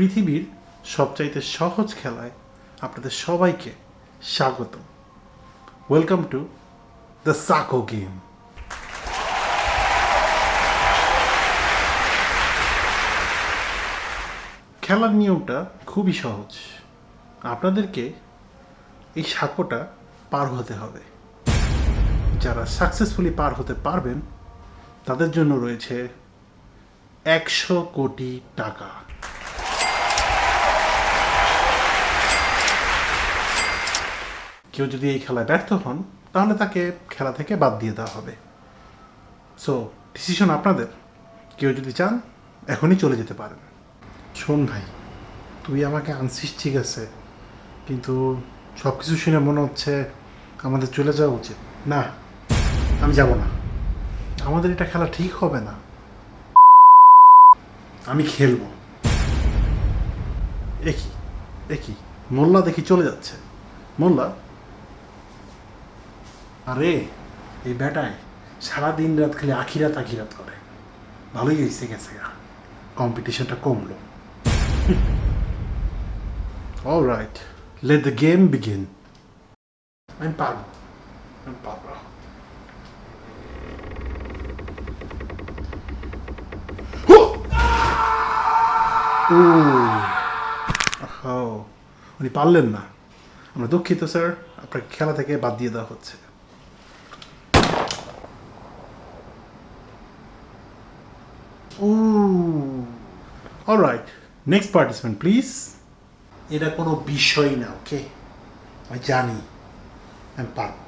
পৃথিবীর সবচাইতে সহজ খেলায় আপনাদের সবাইকে স্বাগত ওয়েলকাম টু দ্য সাকো গেম খেলার নিয়মটা খুবই সহজ। আপনাদেরকে এই সাঁকোটা পার হতে হবে। যারা সাকসেসফুলি পার হতে পারবেন, তাদের জন্য রয়েছে একশো কোটি টাকা। কেউ যদি এই খেলায় ব্যর্থ হন, তাহলে তাকে খেলা থেকে বাদ দিয়ে দেওয়া হবে। সো ডিসিশন আপনাদের। কেউ যদি চান, এখনই চলে যেতে পারেন। শোন ভাই, তুই আমাকে আনছিস ঠিক আছে, কিন্তু সব কিছু শুনে মনে হচ্ছে আমাদের চলে যাওয়া উচিত। না, আমি যাব না। আমাদের এটা খেলা ঠিক হবে না। আমি খেলব। একই একই মোল্লা দেখি চলে যাচ্ছে। মোল্লা আরে এই বেটায় সারা দিন রাত খালি আখিরাত আখিরাত করে। ভালোই হয়েছে গেছে কম্পিটিশনটা কমলো। All right let the game begin আমি পারব আমি পারব উনি পারলেন না। আমরা দুঃখিত স্যার। আপনার খেলা থেকে বাদ দিয়ে দেওয়া হচ্ছে। অলরাইট নেক্সট পার্টিসিপেন্ট প্লিজ এটা কোনো বিষয় না ওকে আমি জানি। আমি পারব।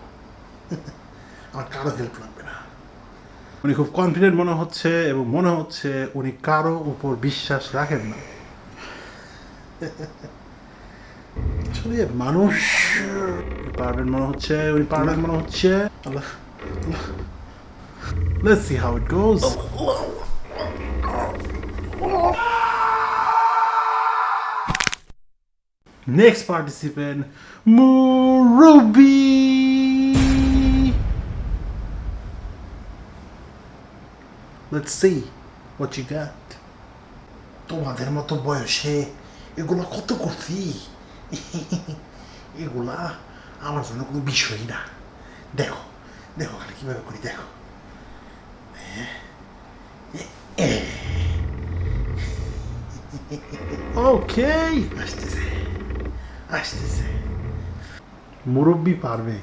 আমার কারও হেল্প লাগবে না। উনি খুব কনফিডেন্ট মনে হচ্ছে এবং মনে হচ্ছে উনি কারও উপর বিশ্বাস রাখেন না। আসলে মানুষ পারবেন মনে হচ্ছে উনি পারবেন মনে হচ্ছে। আল্লাহ। Let's see how it goes. Next participant, Murubi. Let's see what you got. তোমাদের মতো বয়সে এগুলো কত করছি এগুলা আমার জন্য কোনো বিষয় না দেখো দেখো খালি কীভাবে করি দেখো ওকে আসতেছে আসতেছে মুরব্বি পারবে।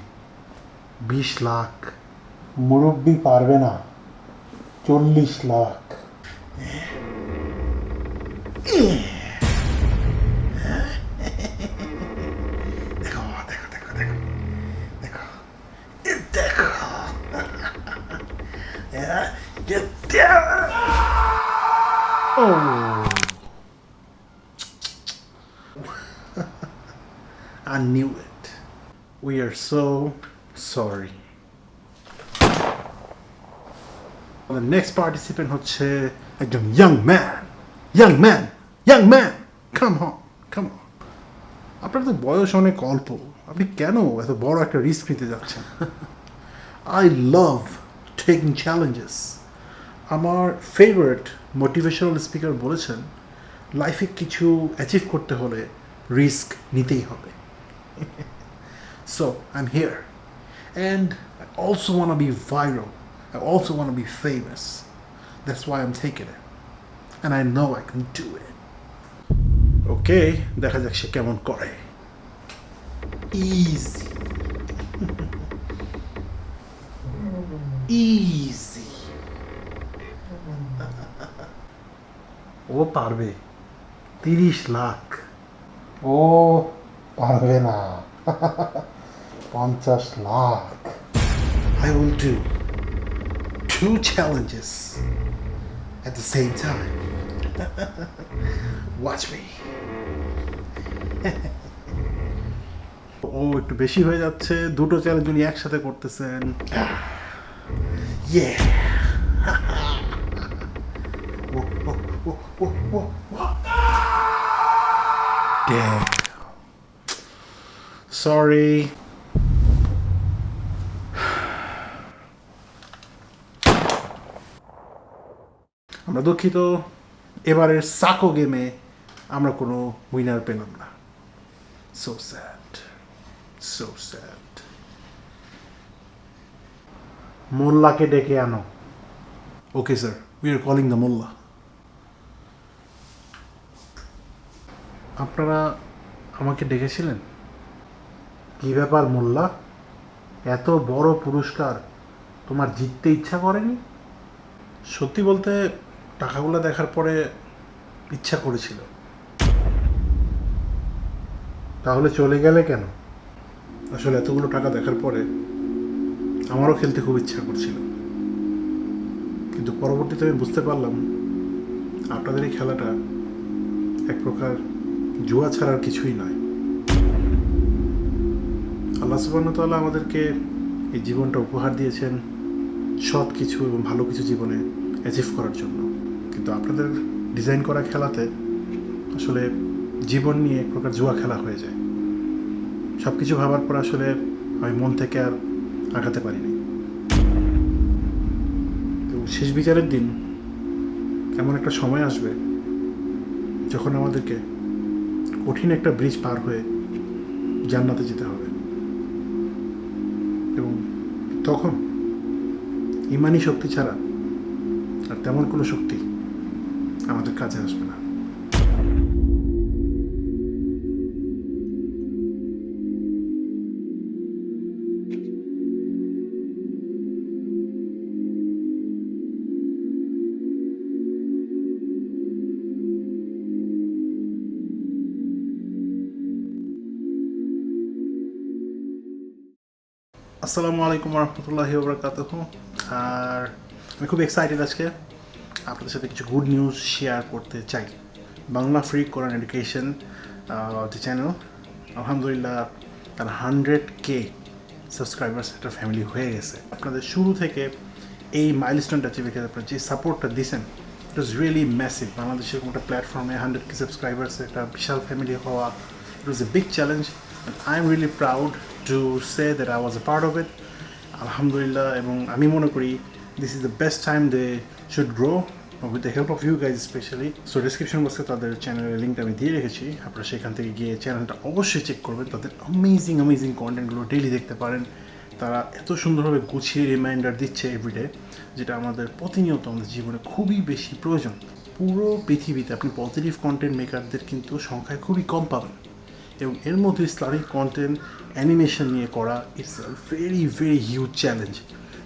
বিশ লাখ। মুরব্বি পারবে না। চল্লিশ লাখ। দেখো দেখো দেখো দেখো। দেখো. Oh. I knew it. We are so sorry. The next participant হচ্ছে একজন young man. Young man. Young man. Come on. Come on. আপনার তো বয়স অনেক অল্প আপনি কেন এত বড় একটা রিস্ক নিতে যাচ্ছেন আই লাভ টেকিং চ্যালেঞ্জেস আমার ফেভারিট মোটিভেশনাল স্পিকার বলেছেন লাইফে কিছু অ্যাচিভ করতে হলে রিস্ক নিতেই হবে so I am here and I also want be viral I also want be famous that's why am taken it and I know I can do it okay দেখা যাক সে কেমন করে ইজি ইজি ও পারবে তিরিশ লাখ ও পারবে না পঞ্চাশ lakh I will do two challenges at the same time. Watch me. ও একটু বেশি হয়ে যাচ্ছে দুটো চ্যালেঞ্জ উনি একসাথে করতেছেন ইয়ে Yeah. Sorry. আমরা দুঃখিত। এবারের সাকো গেমে আমরা কোনো উইনার পেলাম না। সো স্যাড সো স্যাড মোল্লাকে ডেকে আনো। Okay sir we are calling the mullah. আপনারা আমাকে ডেকেছিলেন? কী ব্যাপার মোল্লা? এত বড় পুরস্কার তোমার জিততে ইচ্ছা করেনি? সত্যি বলতে টাকাগুলো দেখার পরে ইচ্ছা করেছিল। তাহলে চলে গেলে কেন? আসলে এতগুলো টাকা দেখার পরে আমারও খেলতে খুব ইচ্ছা করছিল। কিন্তু পরবর্তীতে আমি বুঝতে পারলাম আপনাদের এই খেলাটা এক প্রকার জুয়া ছাড়ার কিছুই নয়। আল্লাহ সুবাহতাল্লাহ আমাদেরকে এই জীবনটা উপহার দিয়েছেন সৎ কিছু এবং ভালো কিছু জীবনে অ্যাচিভ করার জন্য। কিন্তু আপনাদের ডিজাইন করা খেলাতে আসলে জীবন নিয়ে এক প্রকার জুয়া খেলা হয়ে যায়। সব কিছু ভাবার পর আসলে আমি মন থেকে আর আগাতে পারিনি তো শেষ বিচারের দিন এমন একটা সময় আসবে যখন আমাদেরকে কঠিন একটা ব্রিজ পার হয়ে জান্নাতে যেতে হবে। এবং তখন ইমানি শক্তি ছাড়া আর তেমন কোনো শক্তি আমাদের কাজে আসবে না। আসসালামু আলাইকুম রহমতুল্লাহি ওবরাকাতুহ। আর আমি খুব এক্সাইটেড আজকে। আপনাদের সাথে কিছু গুড নিউজ শেয়ার করতে চাই। বাংলা ফ্রি কোরআন এডুকেশন যে চ্যানেল আলহামদুলিল্লাহ, তার হান্ড্রেড কে সাবস্ক্রাইবার্স একটা ফ্যামিলি হয়ে গেছে। আপনাদের শুরু থেকে এই মাইলস্টোনটা অ্যাচিভ করে আপনারা যে সাপোর্টটা দিয়েছেন ইট ওয়াজ রিয়েলি ম্যাসিভ বাংলাদেশের কোনো একটা প্ল্যাটফর্মে হান্ড্রেড কে সাবস্ক্রাইবার্স একটা বিশাল ফ্যামিলি হওয়া it was a big challenge and I'm really proud to say that I was a part of it. আলহামদুলিল্লাহ এবং আমি মনে করি this is the best time they should grow with the help of you guys specially so description বক্সে তাদের চ্যানেলের লিঙ্কটা আমি দিয়ে রেখেছি। আপনারা সেখান থেকে গিয়ে চ্যানেলটা অবশ্যই চেক করবেন। তাদের অ্যামেজিং অ্যামেজিং কন্টেন্টগুলো ডেইলি দেখতে পারেন। তারা এত সুন্দরভাবে গুছিয়ে রিমাইন্ডার দিচ্ছে এভরিডে যেটা আমাদের প্রতিনিয়ত আমাদের জীবনে খুবই বেশি প্রয়োজন। পুরো পৃথিবীতে আপনি পজিটিভ কন্টেন্ট মেকারদের কিন্তু সংখ্যায় খুবই কম পাবেন। এবং এর মধ্যে ইসলামিক কন্টেন্ট অ্যানিমেশন নিয়ে করা it's very very huge challenge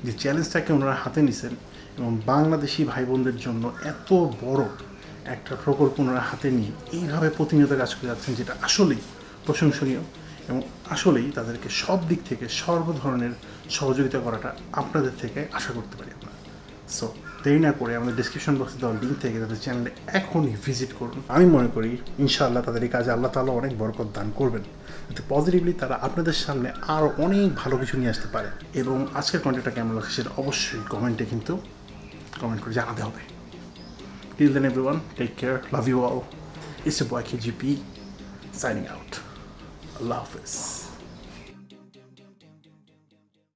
যে চ্যালেঞ্জটাকে ওনারা হাতে নিছেন এবং বাংলাদেশি ভাই বোনদের জন্য এত বড় একটা প্রকল্প ওনারা হাতে নিয়ে এইভাবে প্রতিনিয়ত কাজ করে যাচ্ছেন, যেটা আসলেই প্রশংসনীয় এবং আসলেই তাদেরকে সব দিক থেকে সর্ব ধরনের সহযোগিতা করাটা আপনাদের থেকে আশা করতে পারি আমরা। সো দেরি না করে আমাদের ডিসক্রিপশন বক্সে দেওয়া লিঙ্ক থেকে তাদের চ্যানেলে এখনই ভিজিট করুন। আমি মনে করি, ইনশাআল্লাহ তাদের এই কাজে আল্লাহ তালা অনেক বরকত দান করবেন। যাতে পজিটিভলি তারা আপনাদের সামনে আরও অনেক ভালো কিছু নিয়ে আসতে পারে। এবং আজকের কন্টেন্টটা কেমন লাগছে সেটা অবশ্যই কমেন্টে কিন্তু কমেন্ট করে জানাতে হবে। Till then everyone take care love you all it's a boy KGP signing out আল্লাহ হাফেজ।